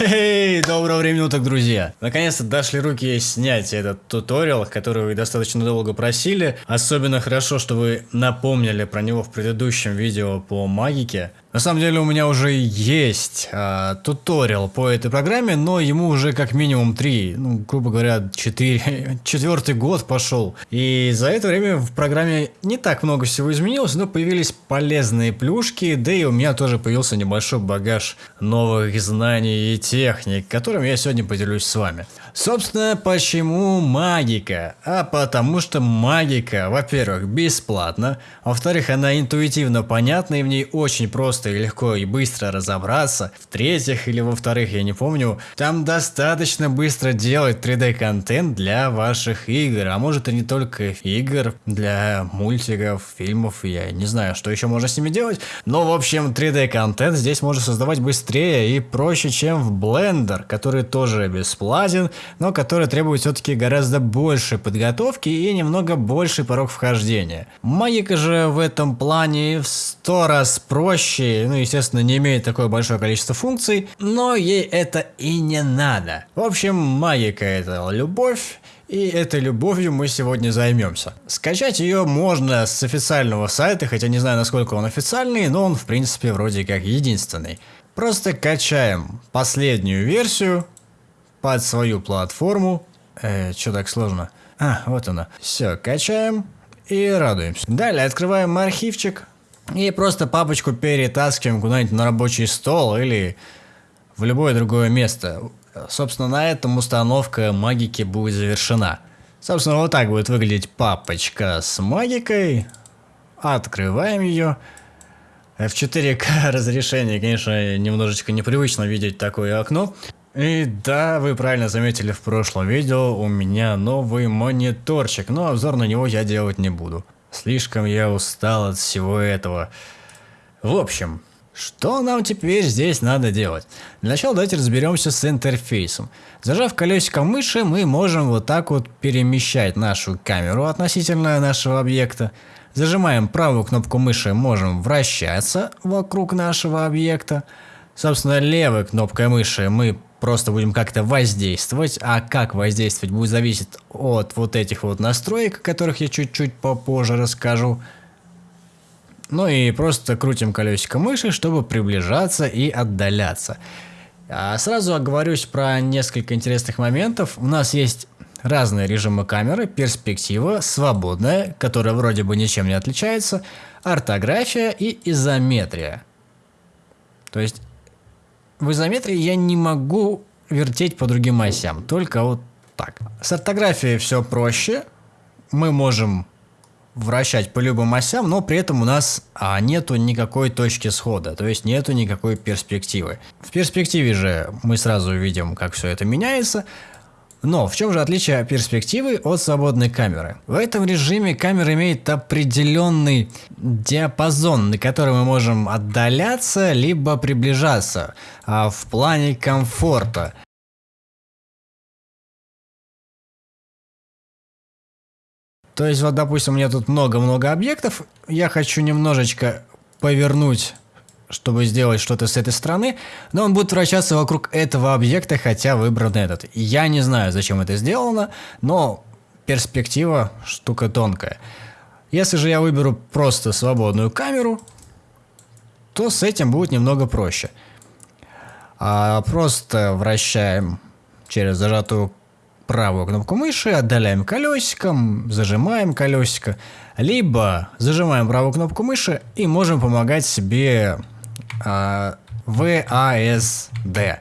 Эй, доброго времени уток, друзья! Наконец-то дошли руки снять этот туториал, который вы достаточно долго просили. Особенно хорошо, что вы напомнили про него в предыдущем видео по магике. На самом деле у меня уже есть а, туториал по этой программе, но ему уже как минимум 3, ну, грубо говоря, 4, четвертый год пошел. И за это время в программе не так много всего изменилось, но появились полезные плюшки, да и у меня тоже появился небольшой багаж новых знаний и техник, которым я сегодня поделюсь с вами. Собственно, почему магика? А потому что магика, во-первых, бесплатна, во-вторых, она интуитивно понятна и в ней очень просто и легко и быстро разобраться, в-третьих или во-вторых, я не помню, там достаточно быстро делать 3D контент для ваших игр, а может и не только игр, для мультиков, фильмов, я не знаю, что еще можно с ними делать, но в общем 3D контент здесь можно создавать быстрее и проще, чем в Blender, который тоже бесплатен, но который требует все-таки гораздо больше подготовки и немного больше порог вхождения. Магика же в этом плане в сто раз проще, ну естественно не имеет такое большое количество функций, но ей это и не надо. В общем, магика это любовь, и этой любовью мы сегодня займемся. Скачать ее можно с официального сайта, хотя не знаю насколько он официальный, но он в принципе вроде как единственный. Просто качаем последнюю версию, под свою платформу. Э, что так сложно? А, вот она. Все, качаем и радуемся. Далее открываем архивчик и просто папочку перетаскиваем куда-нибудь на рабочий стол или в любое другое место. Собственно, на этом установка магики будет завершена. Собственно, вот так будет выглядеть папочка с магикой. Открываем ее. В 4К разрешение, конечно, немножечко непривычно видеть такое окно. И да, вы правильно заметили в прошлом видео, у меня новый мониторчик, но обзор на него я делать не буду. Слишком я устал от всего этого. В общем, что нам теперь здесь надо делать? Для начала давайте разберемся с интерфейсом. Зажав колесико мыши, мы можем вот так вот перемещать нашу камеру относительно нашего объекта. Зажимаем правую кнопку мыши, можем вращаться вокруг нашего объекта. Собственно, левой кнопкой мыши мы просто будем как-то воздействовать, а как воздействовать будет зависеть от вот этих вот настроек, о которых я чуть-чуть попозже расскажу. Ну и просто крутим колесико мыши, чтобы приближаться и отдаляться. А сразу оговорюсь про несколько интересных моментов. У нас есть разные режимы камеры, перспектива, свободная, которая вроде бы ничем не отличается, ортография и изометрия. То есть в изометрии я не могу вертеть по другим осям, только вот так. С ортографией все проще. Мы можем вращать по любым осям, но при этом у нас а, нету никакой точки схода, то есть нету никакой перспективы. В перспективе же мы сразу видим, как все это меняется, но в чем же отличие перспективы от свободной камеры? В этом режиме камера имеет определенный диапазон, на который мы можем отдаляться, либо приближаться а в плане комфорта. То есть вот допустим у меня тут много-много объектов, я хочу немножечко повернуть чтобы сделать что-то с этой стороны, но он будет вращаться вокруг этого объекта, хотя выбран этот. Я не знаю, зачем это сделано, но перспектива штука тонкая. Если же я выберу просто свободную камеру, то с этим будет немного проще. А просто вращаем через зажатую правую кнопку мыши, отдаляем колесиком, зажимаем колесико, либо зажимаем правую кнопку мыши и можем помогать себе VASD.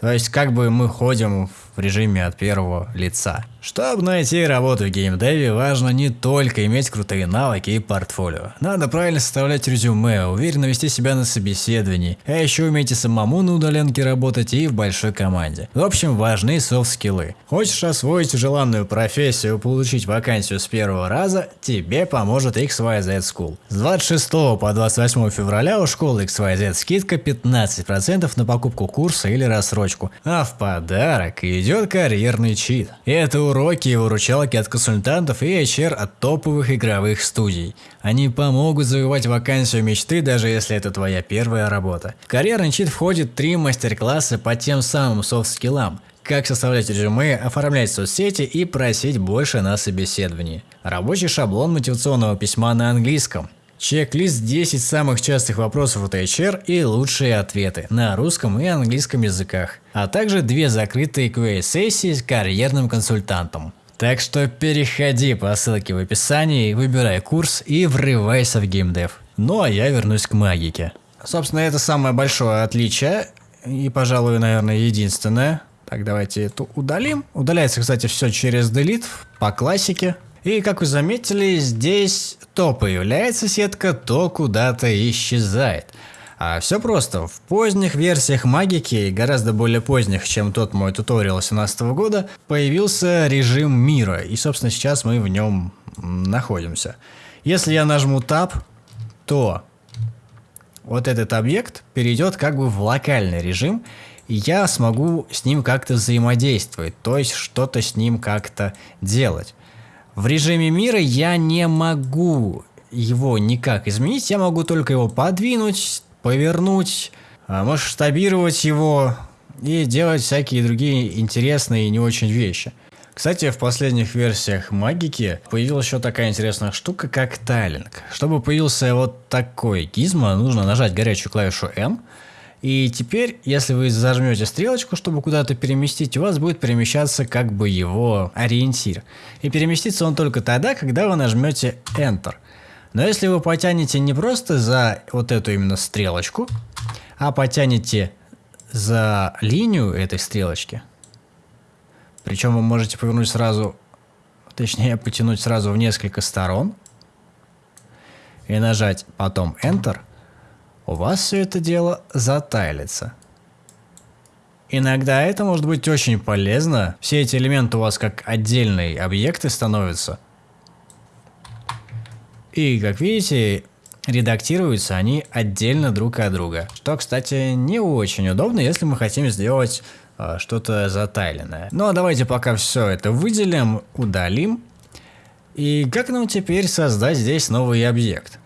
То есть как бы мы ходим в режиме от первого лица. Чтобы найти работу в геймдеве, важно не только иметь крутые навыки и портфолио. Надо правильно составлять резюме, уверенно вести себя на собеседовании, а еще умейте самому на удаленке работать и в большой команде. В общем, важны софт-скиллы. Хочешь освоить желанную профессию, получить вакансию с первого раза, тебе поможет XYZ School. С 26 по 28 февраля у школы XYZ скидка 15% на покупку курса или рассрочку, а в подарок и идет карьерный чит. Это уроки и выручалки от консультантов и HR от топовых игровых студий. Они помогут завоевать вакансию мечты, даже если это твоя первая работа. В карьерный чит входит три мастер-класса по тем самым софт-скиллам, как составлять резюме, оформлять соцсети и просить больше на собеседовании. Рабочий шаблон мотивационного письма на английском. Чек-лист 10 самых частых вопросов от HR и лучшие ответы на русском и английском языках, а также две закрытые QA-сессии с карьерным консультантом. Так что переходи по ссылке в описании, выбирай курс и врывайся в геймдев. Ну а я вернусь к магике. Собственно, это самое большое отличие и, пожалуй, наверное, единственное. Так, давайте эту удалим. Удаляется, кстати, все через delete по классике. И как вы заметили, здесь то появляется сетка, то куда-то исчезает. А все просто. В поздних версиях магики, гораздо более поздних, чем тот мой туториал 2017 года, появился режим мира. И, собственно, сейчас мы в нем находимся. Если я нажму Tab, то вот этот объект перейдет как бы в локальный режим, и я смогу с ним как-то взаимодействовать, то есть что-то с ним как-то делать. В режиме мира я не могу его никак изменить, я могу только его подвинуть, повернуть, а, масштабировать его и делать всякие другие интересные и не очень вещи. Кстати, в последних версиях магики появилась еще такая интересная штука, как тайлинг. Чтобы появился вот такой гизмо, нужно нажать горячую клавишу M, и теперь, если вы зажмете стрелочку, чтобы куда-то переместить, у вас будет перемещаться как бы его ориентир. И переместится он только тогда, когда вы нажмете Enter. Но если вы потянете не просто за вот эту именно стрелочку, а потянете за линию этой стрелочки, причем вы можете повернуть сразу, точнее потянуть сразу в несколько сторон и нажать потом Enter – у вас все это дело затайлится. Иногда это может быть очень полезно. Все эти элементы у вас как отдельные объекты становятся. И, как видите, редактируются они отдельно друг от друга. Что, кстати, не очень удобно, если мы хотим сделать э, что-то затайленное. Ну а давайте пока все это выделим, удалим. И как нам теперь создать здесь новый объект?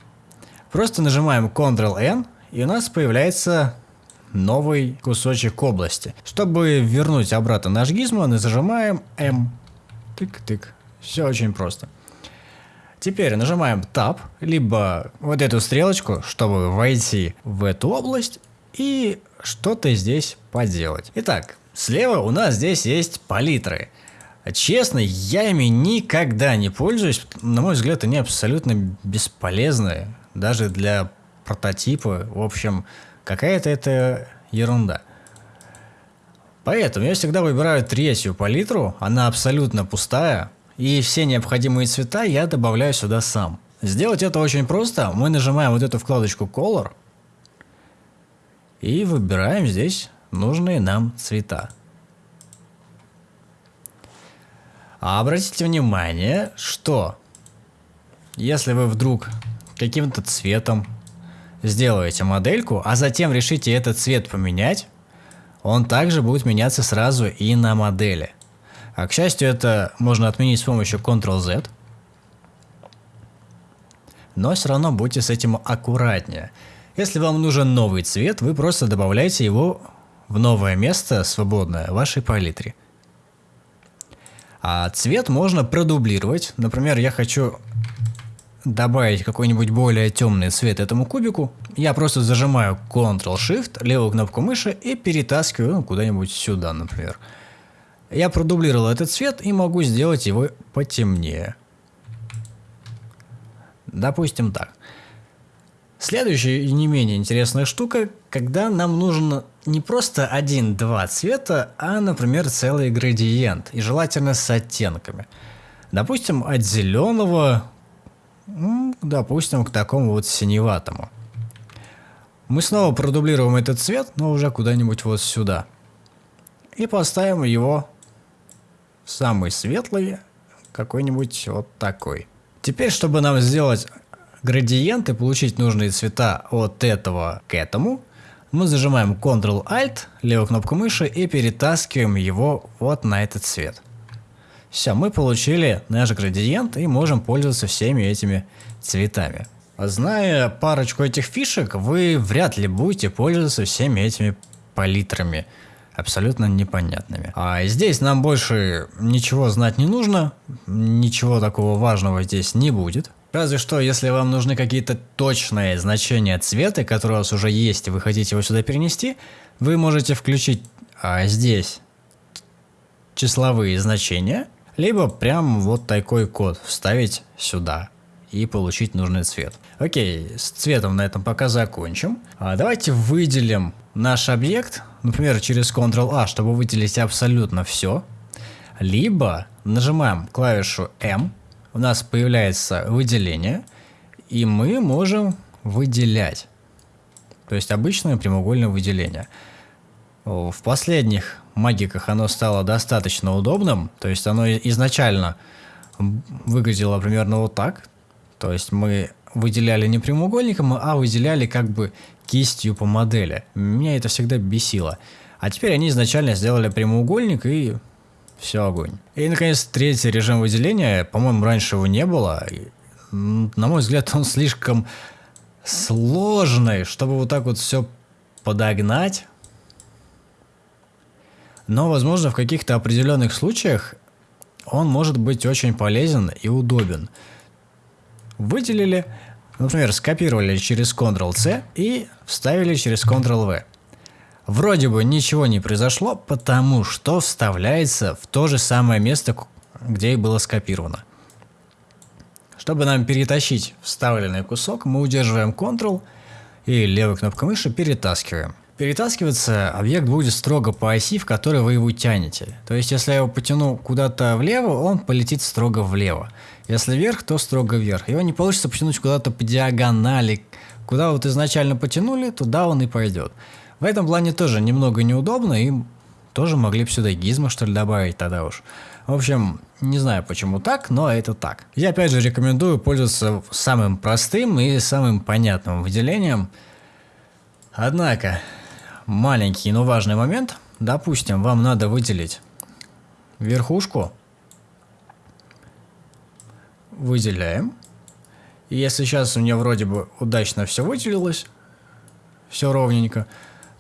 Просто нажимаем Ctrl-N и у нас появляется новый кусочек области. Чтобы вернуть обратно наш гизмо, мы зажимаем M. Тык-тык. Все очень просто. Теперь нажимаем Tab, либо вот эту стрелочку, чтобы войти в эту область и что-то здесь поделать. Итак, слева у нас здесь есть палитры. Честно, я ими никогда не пользуюсь. На мой взгляд, они абсолютно бесполезны. Даже для прототипы. В общем, какая-то это ерунда. Поэтому я всегда выбираю третью палитру, она абсолютно пустая, и все необходимые цвета я добавляю сюда сам. Сделать это очень просто. Мы нажимаем вот эту вкладочку Color и выбираем здесь нужные нам цвета. А обратите внимание, что если вы вдруг каким-то цветом сделаете модельку, а затем решите этот цвет поменять, он также будет меняться сразу и на модели. А к счастью, это можно отменить с помощью Ctrl-Z. Но все равно будьте с этим аккуратнее. Если вам нужен новый цвет, вы просто добавляете его в новое место свободное в вашей палитре. А цвет можно продублировать. Например, я хочу добавить какой-нибудь более темный цвет этому кубику, я просто зажимаю Ctrl-Shift, левую кнопку мыши и перетаскиваю ну, куда-нибудь сюда, например. Я продублировал этот цвет и могу сделать его потемнее. Допустим так. Следующая не менее интересная штука, когда нам нужно не просто один-два цвета, а, например, целый градиент, и желательно с оттенками. Допустим, от зеленого допустим, к такому вот синеватому. Мы снова продублируем этот цвет, но уже куда-нибудь вот сюда. И поставим его в самый светлый, какой-нибудь вот такой. Теперь, чтобы нам сделать градиент и получить нужные цвета от этого к этому, мы зажимаем Ctrl-Alt, левую кнопку мыши и перетаскиваем его вот на этот цвет. Все, мы получили наш градиент и можем пользоваться всеми этими цветами. Зная парочку этих фишек, вы вряд ли будете пользоваться всеми этими палитрами абсолютно непонятными. А здесь нам больше ничего знать не нужно, ничего такого важного здесь не будет. Разве что, если вам нужны какие-то точные значения цвета, которые у вас уже есть, и вы хотите его сюда перенести, вы можете включить а, здесь числовые значения, либо прям вот такой код вставить сюда и получить нужный цвет. Окей, с цветом на этом пока закончим. А давайте выделим наш объект, например, через Ctrl-A, чтобы выделить абсолютно все. Либо нажимаем клавишу M, у нас появляется выделение, и мы можем выделять. То есть обычное прямоугольное выделение. В последних магиках оно стало достаточно удобным, то есть оно изначально выглядело примерно вот так, то есть мы выделяли не прямоугольником, а выделяли как бы кистью по модели. Меня это всегда бесило. А теперь они изначально сделали прямоугольник и все огонь. И наконец третий режим выделения, по-моему, раньше его не было. На мой взгляд, он слишком сложный, чтобы вот так вот все подогнать. Но, возможно, в каких-то определенных случаях он может быть очень полезен и удобен выделили, например, скопировали через Ctrl-C и вставили через Ctrl-V. Вроде бы ничего не произошло, потому что вставляется в то же самое место, где и было скопировано. Чтобы нам перетащить вставленный кусок, мы удерживаем Ctrl и левой кнопкой мыши перетаскиваем. Перетаскиваться объект будет строго по оси, в которой вы его тянете. То есть, если я его потяну куда-то влево, он полетит строго влево. Если вверх, то строго вверх. Его не получится потянуть куда-то по диагонали. Куда вот изначально потянули, туда он и пойдет. В этом плане тоже немного неудобно, и тоже могли бы сюда гизма что ли добавить тогда уж. В общем, не знаю почему так, но это так. Я опять же рекомендую пользоваться самым простым и самым понятным выделением. Однако, маленький, но важный момент. Допустим, вам надо выделить верхушку выделяем. И если сейчас у меня вроде бы удачно все выделилось, все ровненько,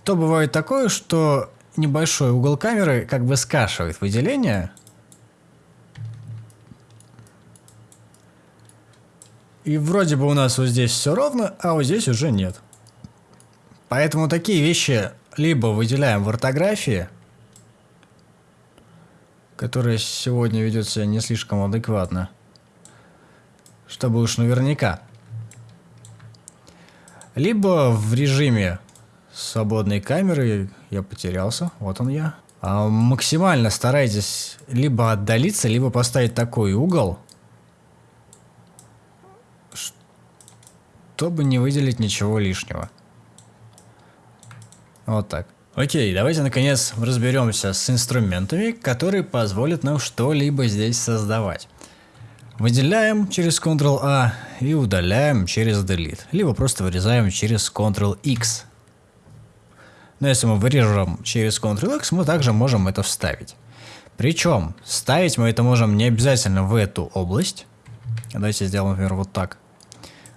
то бывает такое, что небольшой угол камеры как бы скашивает выделение. И вроде бы у нас вот здесь все ровно, а вот здесь уже нет. Поэтому такие вещи либо выделяем в ортографии, которая сегодня ведет себя не слишком адекватно, чтобы уж наверняка. Либо в режиме свободной камеры я потерялся, вот он я. А максимально старайтесь либо отдалиться, либо поставить такой угол, чтобы не выделить ничего лишнего. Вот так. Окей, давайте наконец разберемся с инструментами, которые позволят нам что-либо здесь создавать. Выделяем через Ctrl-A и удаляем через Delete. Либо просто вырезаем через Ctrl-X. Но если мы вырежем через Ctrl-X, мы также можем это вставить. Причем, ставить мы это можем не обязательно в эту область. Давайте сделаем, например, вот так.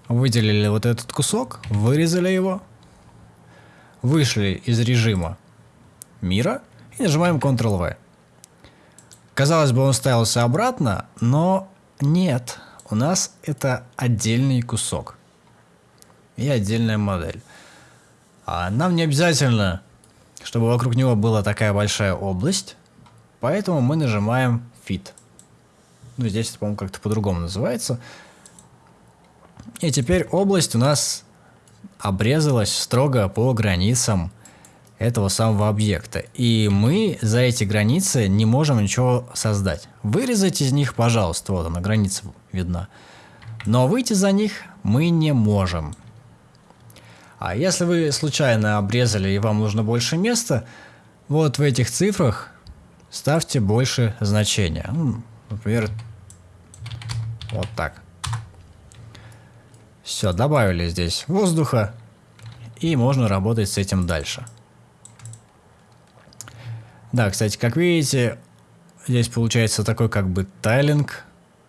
Выделили вот этот кусок, вырезали его, вышли из режима мира и нажимаем Ctrl-V. Казалось бы, он ставился обратно, но нет, у нас это отдельный кусок и отдельная модель. А нам не обязательно, чтобы вокруг него была такая большая область, поэтому мы нажимаем Fit. Ну, здесь это, по-моему, как-то по-другому называется. И теперь область у нас обрезалась строго по границам этого самого объекта. И мы за эти границы не можем ничего создать. Вырезать из них, пожалуйста, вот она, граница видна. Но выйти за них мы не можем. А если вы случайно обрезали и вам нужно больше места, вот в этих цифрах ставьте больше значения. Например, вот так. Все, добавили здесь воздуха и можно работать с этим дальше. Да, кстати, как видите, здесь получается такой как бы тайлинг.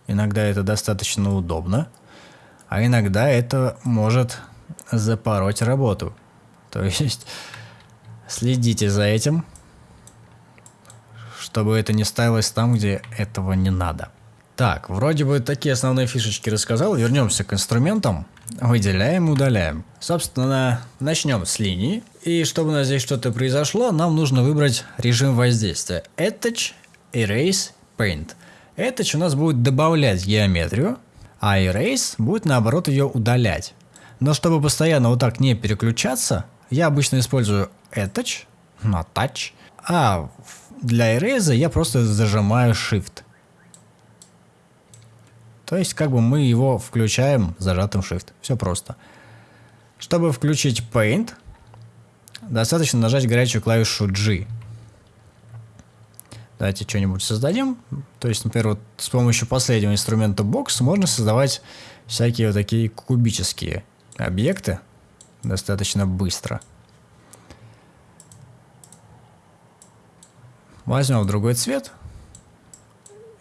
Иногда это достаточно удобно, а иногда это может запороть работу. То есть следите за этим, чтобы это не ставилось там, где этого не надо. Так, вроде бы такие основные фишечки рассказал. Вернемся к инструментам. Выделяем, удаляем. Собственно, начнем с линии. И чтобы у нас здесь что-то произошло, нам нужно выбрать режим воздействия. Attach, Erase, Paint. Attach у нас будет добавлять геометрию, а Erase будет наоборот ее удалять. Но чтобы постоянно вот так не переключаться, я обычно использую Attach, на Touch, а для Erase я просто зажимаю Shift. То есть как бы мы его включаем зажатым Shift. Все просто. Чтобы включить Paint, достаточно нажать горячую клавишу G. Давайте что-нибудь создадим. То есть, например, вот с помощью последнего инструмента Box можно создавать всякие вот такие кубические объекты достаточно быстро. Возьмем другой цвет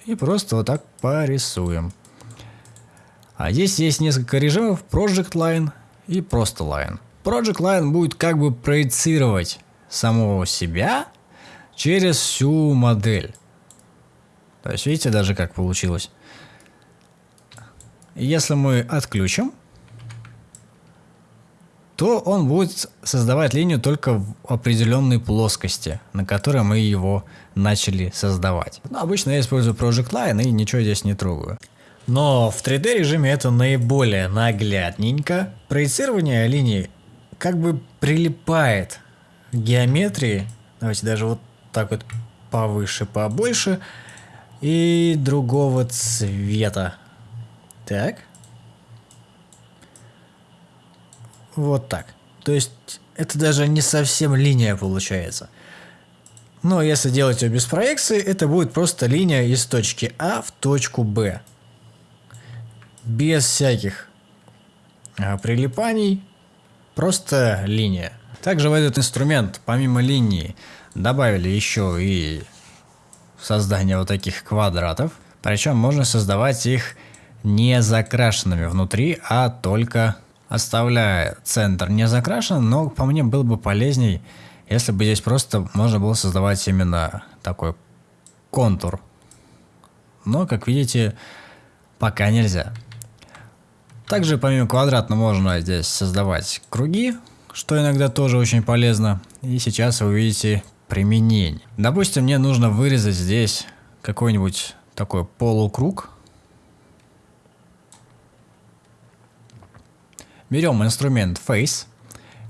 и просто вот так порисуем. А здесь есть несколько режимов Project Line и просто Line. Project Line будет как бы проецировать самого себя через всю модель. То есть видите даже как получилось. Если мы отключим, то он будет создавать линию только в определенной плоскости, на которой мы его начали создавать. Но обычно я использую Project Line и ничего здесь не трогаю. Но в 3D режиме это наиболее наглядненько. Проецирование линий как бы прилипает к геометрии. Давайте даже вот так вот повыше, побольше. И другого цвета. Так. Вот так. То есть это даже не совсем линия получается. Но если делать ее без проекции, это будет просто линия из точки А в точку Б без всяких а, прилипаний, просто линия. Также в этот инструмент, помимо линии, добавили еще и создание вот таких квадратов. Причем можно создавать их не закрашенными внутри, а только оставляя центр не закрашен, но по мне было бы полезней, если бы здесь просто можно было создавать именно такой контур. Но, как видите, пока нельзя. Также помимо квадратного можно здесь создавать круги, что иногда тоже очень полезно. И сейчас вы увидите применение. Допустим, мне нужно вырезать здесь какой-нибудь такой полукруг. Берем инструмент Face.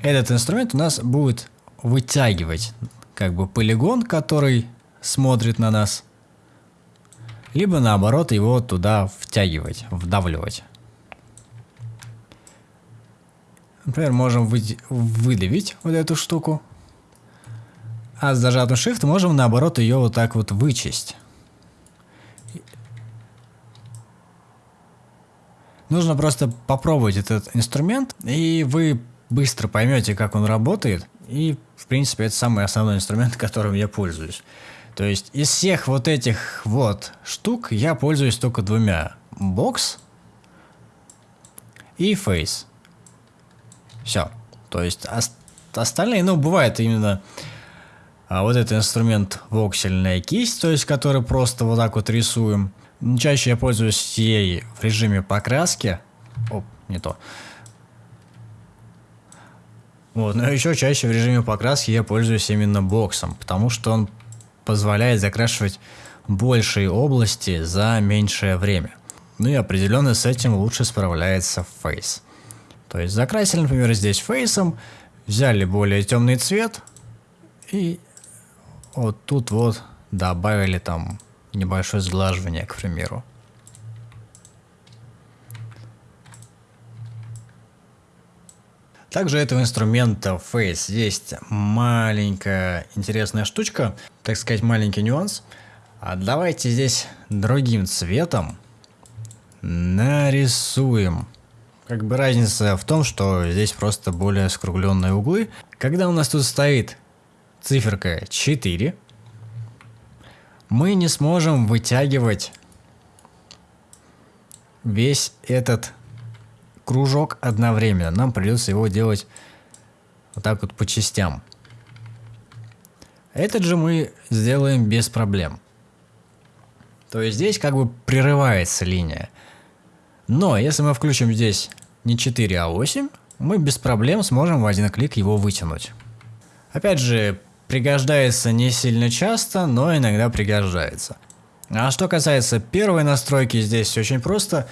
Этот инструмент у нас будет вытягивать как бы полигон, который смотрит на нас. Либо наоборот его туда втягивать, вдавливать. Например, можем вы, выдавить вот эту штуку. А с зажатым Shift можем наоборот ее вот так вот вычесть. Нужно просто попробовать этот инструмент, и вы быстро поймете, как он работает. И, в принципе, это самый основной инструмент, которым я пользуюсь. То есть из всех вот этих вот штук я пользуюсь только двумя. Box и Face. Все. То есть остальные, ну, бывает именно а вот этот инструмент воксельная кисть, то есть который просто вот так вот рисуем. Чаще я пользуюсь ей в режиме покраски. Оп, не то. Вот, но еще чаще в режиме покраски я пользуюсь именно боксом, потому что он позволяет закрашивать большие области за меньшее время. Ну и определенно с этим лучше справляется Face. То есть закрасили, например, здесь фейсом, взяли более темный цвет и вот тут вот добавили там небольшое сглаживание, к примеру. Также этого инструмента Face есть маленькая интересная штучка, так сказать, маленький нюанс. А давайте здесь другим цветом нарисуем Как бы разница в том, что здесь просто более скругленные углы. Когда у нас тут стоит циферка 4, мы не сможем вытягивать весь этот кружок одновременно. Нам придется его делать вот так вот по частям. Этот же мы сделаем без проблем. То есть здесь как бы прерывается линия. Но если мы включим здесь не 4, а 8, мы без проблем сможем в один клик его вытянуть. Опять же, пригождается не сильно часто, но иногда пригождается. А что касается первой настройки, здесь очень просто.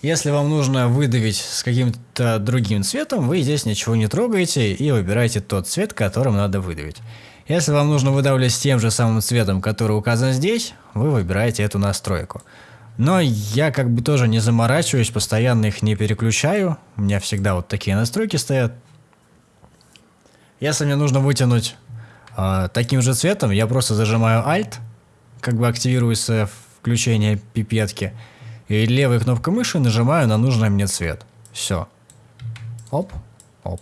Если вам нужно выдавить с каким-то другим цветом, вы здесь ничего не трогаете и выбираете тот цвет, которым надо выдавить. Если вам нужно выдавливать с тем же самым цветом, который указан здесь, вы выбираете эту настройку. Но я как бы тоже не заморачиваюсь, постоянно их не переключаю. У меня всегда вот такие настройки стоят. Если мне нужно вытянуть э, таким же цветом, я просто зажимаю Alt, как бы активируется включение пипетки, и левой кнопкой мыши нажимаю на нужный мне цвет. Все. Оп, оп.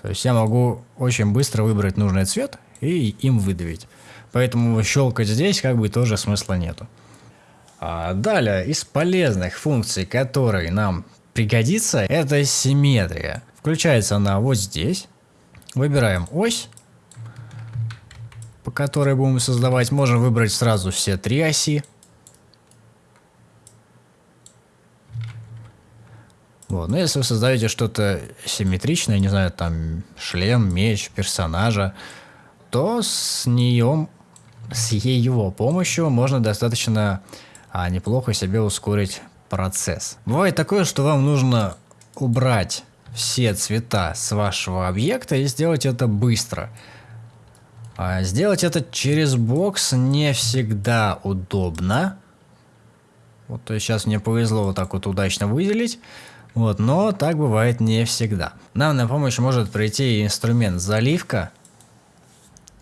То есть я могу очень быстро выбрать нужный цвет и им выдавить. Поэтому щелкать здесь как бы тоже смысла нету. А далее, из полезных функций, которые нам пригодится, это симметрия. Включается она вот здесь. Выбираем ось, по которой будем создавать. Можем выбрать сразу все три оси. Вот. Но если вы создаете что-то симметричное, не знаю, там шлем, меч, персонажа, то с нее, с его помощью можно достаточно а неплохо себе ускорить процесс. Бывает такое, что вам нужно убрать все цвета с вашего объекта и сделать это быстро. А сделать это через бокс не всегда удобно. Вот то есть сейчас мне повезло вот так вот удачно выделить. Вот, но так бывает не всегда. Нам на помощь может прийти инструмент заливка.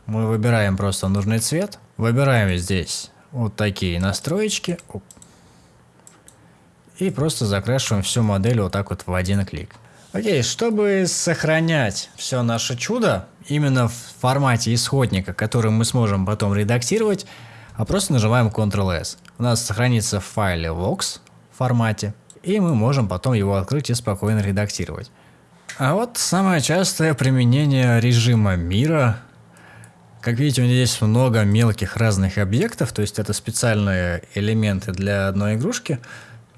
Мы выбираем просто нужный цвет. Выбираем здесь вот такие настроечки. И просто закрашиваем всю модель вот так вот в один клик. Окей, чтобы сохранять все наше чудо именно в формате исходника, который мы сможем потом редактировать, а просто нажимаем Ctrl-S. У нас сохранится в файле Vox формате, и мы можем потом его открыть и спокойно редактировать. А вот самое частое применение режима мира как видите, у меня здесь много мелких разных объектов, то есть это специальные элементы для одной игрушки.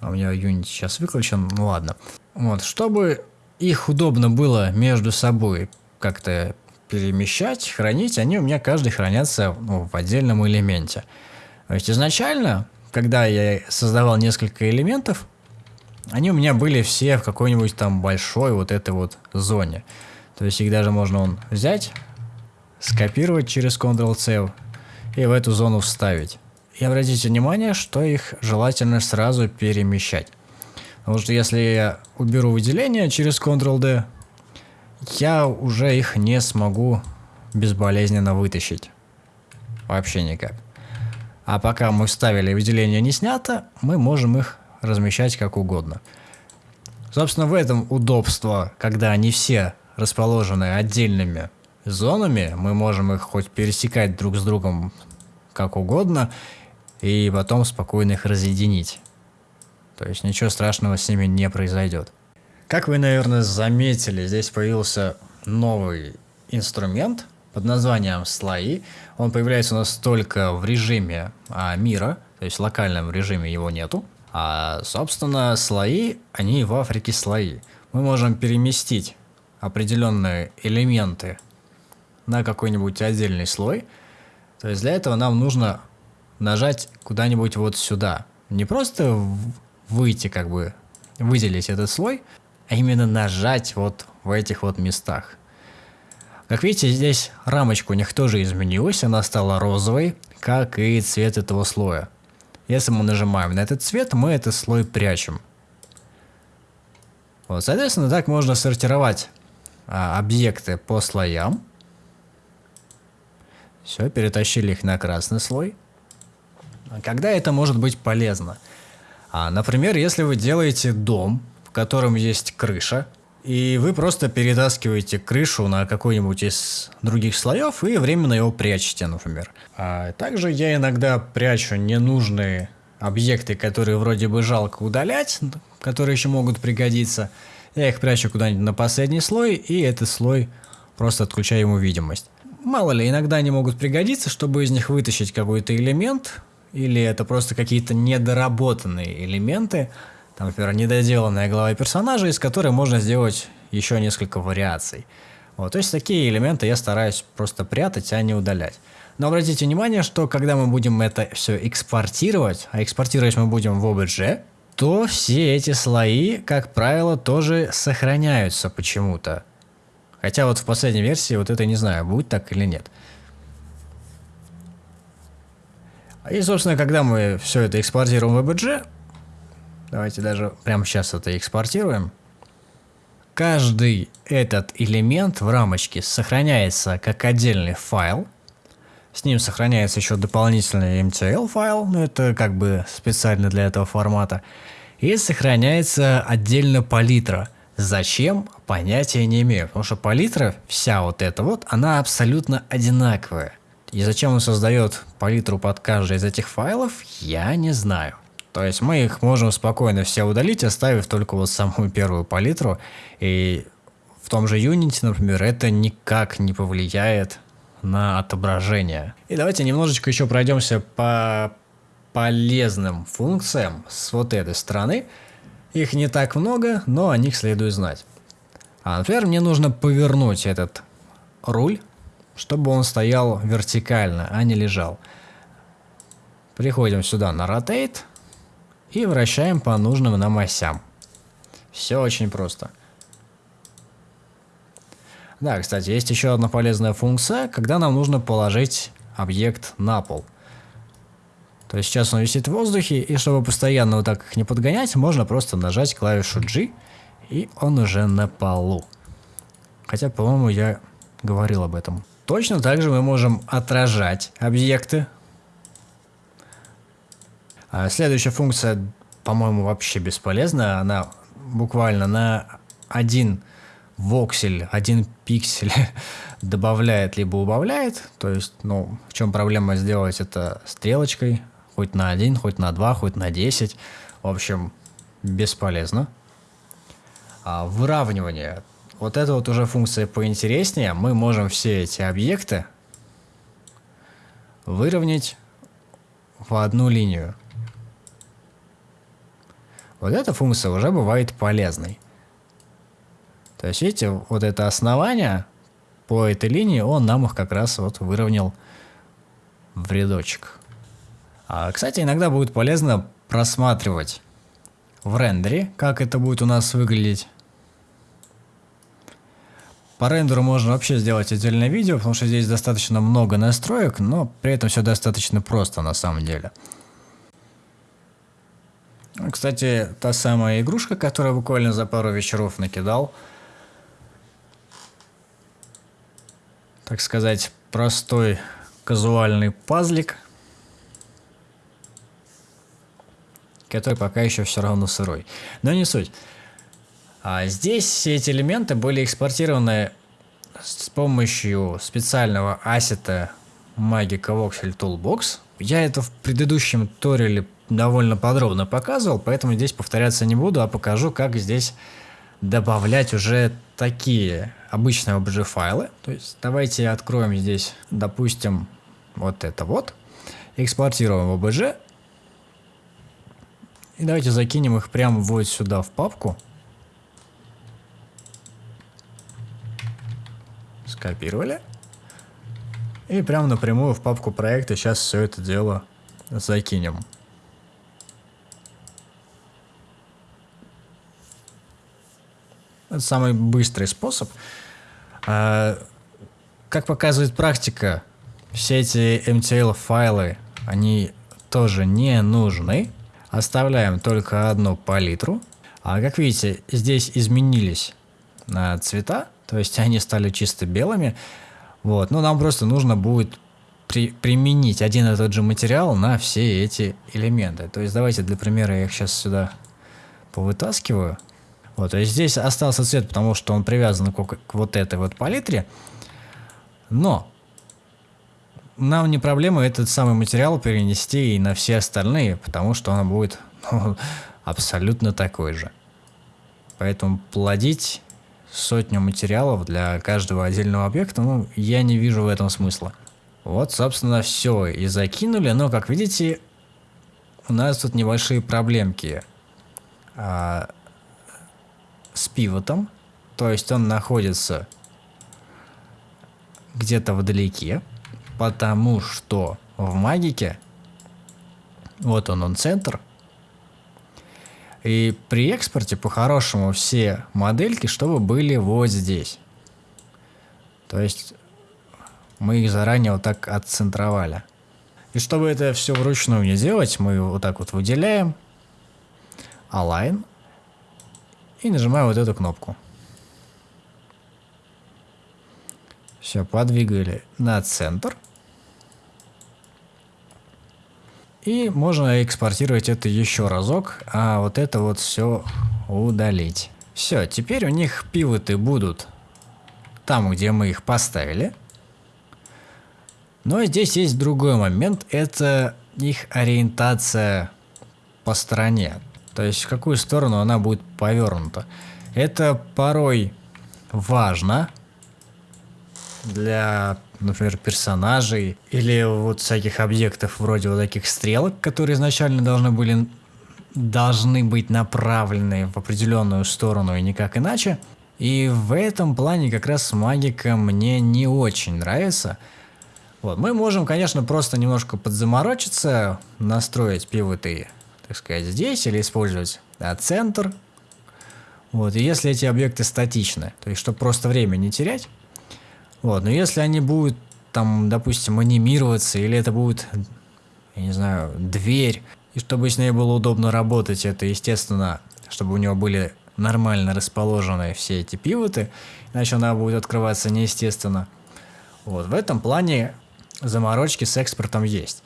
А у меня Unity сейчас выключен, ну ладно. Вот, чтобы их удобно было между собой как-то перемещать, хранить, они у меня каждый хранятся ну, в отдельном элементе. То есть изначально, когда я создавал несколько элементов, они у меня были все в какой-нибудь там большой вот этой вот зоне. То есть их даже можно он взять, скопировать через Ctrl-C и в эту зону вставить. И обратите внимание, что их желательно сразу перемещать. Потому что если я уберу выделение через Ctrl-D, я уже их не смогу безболезненно вытащить. Вообще никак. А пока мы вставили выделение не снято, мы можем их размещать как угодно. Собственно, в этом удобство, когда они все расположены отдельными зонами, мы можем их хоть пересекать друг с другом как угодно, и потом спокойно их разъединить. То есть ничего страшного с ними не произойдет. Как вы, наверное, заметили, здесь появился новый инструмент под названием слои. Он появляется у нас только в режиме а, мира, то есть в локальном режиме его нету. А, собственно, слои, они в Африке слои. Мы можем переместить определенные элементы на какой-нибудь отдельный слой. То есть для этого нам нужно нажать куда-нибудь вот сюда. Не просто выйти, как бы, выделить этот слой, а именно нажать вот в этих вот местах. Как видите, здесь рамочка у них тоже изменилась, она стала розовой, как и цвет этого слоя. Если мы нажимаем на этот цвет, мы этот слой прячем. Вот, соответственно, так можно сортировать а, объекты по слоям. Все, перетащили их на красный слой. Когда это может быть полезно? А, например, если вы делаете дом, в котором есть крыша, и вы просто перетаскиваете крышу на какой-нибудь из других слоев и временно его прячете, например. А также я иногда прячу ненужные объекты, которые вроде бы жалко удалять, которые еще могут пригодиться. Я их прячу куда-нибудь на последний слой, и этот слой просто отключаю ему видимость. Мало ли, иногда они могут пригодиться, чтобы из них вытащить какой-то элемент, или это просто какие-то недоработанные элементы, там, например, недоделанная глава персонажа, из которой можно сделать еще несколько вариаций. Вот, то есть такие элементы я стараюсь просто прятать, а не удалять. Но обратите внимание, что когда мы будем это все экспортировать, а экспортировать мы будем в OBJ, то все эти слои, как правило, тоже сохраняются почему-то. Хотя вот в последней версии вот это не знаю, будет так или нет. И, собственно, когда мы все это экспортируем в EBG, давайте даже прямо сейчас это экспортируем, каждый этот элемент в рамочке сохраняется как отдельный файл, с ним сохраняется еще дополнительный MTL файл, но это как бы специально для этого формата, и сохраняется отдельно палитра – Зачем? Понятия не имею, потому что палитра, вся вот эта вот, она абсолютно одинаковая. И зачем он создает палитру под каждый из этих файлов, я не знаю. То есть мы их можем спокойно все удалить, оставив только вот самую первую палитру. И в том же Unity, например, это никак не повлияет на отображение. И давайте немножечко еще пройдемся по полезным функциям с вот этой стороны. Их не так много, но о них следует знать. А, например, мне нужно повернуть этот руль, чтобы он стоял вертикально, а не лежал. Приходим сюда на Rotate и вращаем по нужным нам осям. Все очень просто. Да, кстати, есть еще одна полезная функция, когда нам нужно положить объект на пол – то есть сейчас он висит в воздухе, и чтобы постоянно вот так их не подгонять, можно просто нажать клавишу G, и он уже на полу. Хотя, по-моему, я говорил об этом. Точно так же мы можем отражать объекты. А следующая функция, по-моему, вообще бесполезна. Она буквально на один воксель, один пиксель добавляет либо убавляет. То есть, ну, в чем проблема сделать это стрелочкой Хоть на один, хоть на два, хоть на 10. В общем, бесполезно. А выравнивание. Вот это вот уже функция поинтереснее. Мы можем все эти объекты выровнять в одну линию. Вот эта функция уже бывает полезной. То есть, видите, вот это основание по этой линии, он нам их как раз вот выровнял в рядочек. А, кстати, иногда будет полезно просматривать в рендере, как это будет у нас выглядеть. По рендеру можно вообще сделать отдельное видео, потому что здесь достаточно много настроек, но при этом все достаточно просто на самом деле. Кстати, та самая игрушка, которую буквально за пару вечеров накидал. Так сказать, простой казуальный пазлик – который пока еще все равно сырой. Но не суть. А здесь все эти элементы были экспортированы с помощью специального ассета Magic Voxel Toolbox. Я это в предыдущем туториале довольно подробно показывал, поэтому здесь повторяться не буду, а покажу, как здесь добавлять уже такие обычные OBJ файлы. То есть давайте откроем здесь, допустим, вот это вот, экспортируем в OBJ, и давайте закинем их прямо вот сюда в папку. Скопировали. И прямо напрямую в папку проекта сейчас все это дело закинем. Это самый быстрый способ. А, как показывает практика, все эти MTL файлы, они тоже не нужны. Оставляем только одну палитру. А как видите, здесь изменились а, цвета, то есть они стали чисто белыми. Вот, но нам просто нужно будет при, применить один и тот же материал на все эти элементы. То есть давайте для примера я их сейчас сюда повытаскиваю. Вот, то есть здесь остался цвет, потому что он привязан к, к вот этой вот палитре. Но нам не проблема этот самый материал перенести и на все остальные, потому что он будет ну, абсолютно такой же. Поэтому плодить сотню материалов для каждого отдельного объекта, ну, я не вижу в этом смысла. Вот, собственно, все и закинули, но, как видите, у нас тут небольшие проблемки а, с пивотом, то есть он находится где-то вдалеке, потому что в магике, вот он, он центр, и при экспорте по-хорошему все модельки, чтобы были вот здесь. То есть мы их заранее вот так отцентровали. И чтобы это все вручную не делать, мы вот так вот выделяем Align и нажимаем вот эту кнопку. Все, подвигали на центр. И можно экспортировать это еще разок, а вот это вот все удалить. Все, теперь у них пивоты будут там, где мы их поставили. Но здесь есть другой момент, это их ориентация по стороне. То есть в какую сторону она будет повернута. Это порой важно для например, персонажей или вот всяких объектов вроде вот таких стрелок, которые изначально должны были должны быть направлены в определенную сторону и никак иначе. И в этом плане как раз магика мне не очень нравится. Вот, мы можем, конечно, просто немножко подзаморочиться, настроить пивоты, так сказать, здесь или использовать да, центр. Вот, и если эти объекты статичны, то есть чтобы просто время не терять, вот, но если они будут там, допустим, анимироваться, или это будет, я не знаю, дверь, и чтобы с ней было удобно работать, это, естественно, чтобы у него были нормально расположены все эти пивоты, иначе она будет открываться неестественно. Вот, в этом плане заморочки с экспортом есть.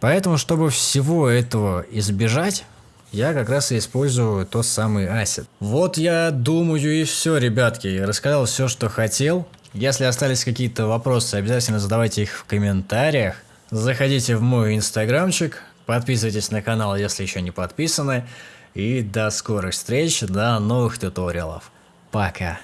Поэтому, чтобы всего этого избежать, я как раз и использую тот самый асет. Вот я думаю и все, ребятки. Рассказал все, что хотел. Если остались какие-то вопросы, обязательно задавайте их в комментариях. Заходите в мой инстаграмчик, подписывайтесь на канал, если еще не подписаны. И до скорых встреч, до новых туториалов. Пока.